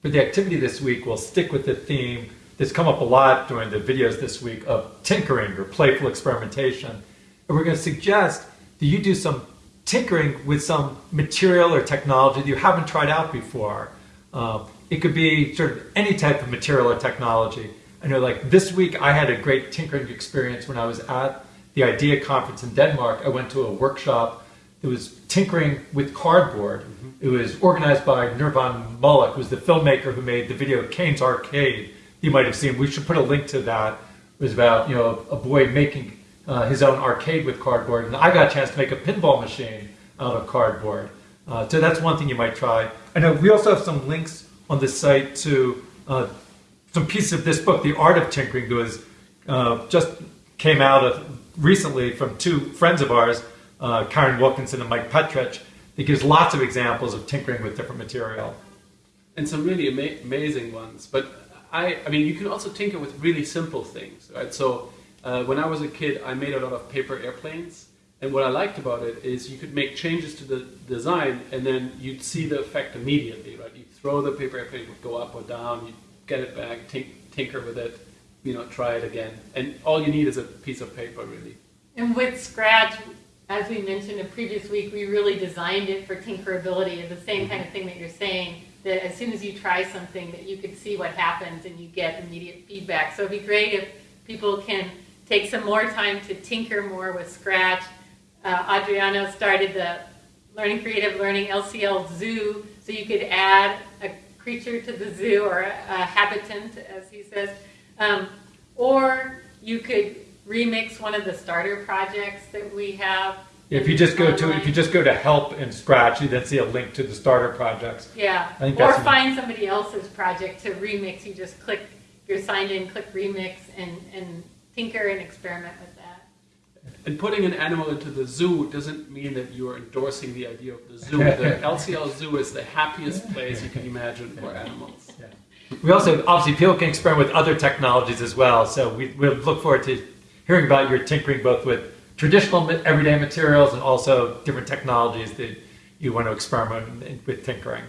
for the activity this week, we'll stick with the theme that's come up a lot during the videos this week of tinkering or playful experimentation. And we're going to suggest that you do some tinkering with some material or technology that you haven't tried out before. Uh, it could be sort of any type of material or technology. I know like this week I had a great tinkering experience when I was at the IDEA conference in Denmark. I went to a workshop that was tinkering with cardboard. Mm -hmm. It was organized by Nirvan Mullick, who was the filmmaker who made the video Caine's Arcade. You might have seen. We should put a link to that. It was about you know a boy making uh, his own arcade with cardboard, and I got a chance to make a pinball machine out of cardboard. Uh, so that's one thing you might try. I know we also have some links on the site to uh, some pieces of this book, The Art of Tinkering, that was uh, just came out of recently from two friends of ours, uh, Karen Wilkinson and Mike Petrich. It gives lots of examples of tinkering with different material. And some really ama amazing ones. But I, I mean, you can also tinker with really simple things, right? So uh, when I was a kid, I made a lot of paper airplanes. And what I liked about it is you could make changes to the design and then you'd see the effect immediately, right? You throw the paper airplane, it would go up or down, you get it back, tink, tinker with it, you know, try it again. And all you need is a piece of paper, really. And with Scratch, as we mentioned in previous week, we really designed it for tinkerability. It's the same mm-hmm. kind of thing that you're saying, that as soon as you try something, that you could see what happens and you get immediate feedback. So it'd be great if people can take some more time to tinker more with Scratch. Uh, Adriano started the Learning Creative Learning LCL Zoo, so you could add a creature to the zoo or a, a habitant, as he says. Um, or you could remix one of the starter projects that we have. If you just go to if you just go to help in Scratch, you then see a link to the starter projects. Yeah. or find somebody else's project to remix. You just click. You're signed in. Click remix and and tinker and experiment with that. and putting an animal into the zoo doesn't mean that you are endorsing the idea of the zoo. The LCL zoo is the happiest place you can imagine for animals. Yeah. We also, obviously, people can experiment with other technologies as well. So we, we look forward to hearing about your tinkering both with traditional everyday materials and also different technologies that you want to experiment with tinkering.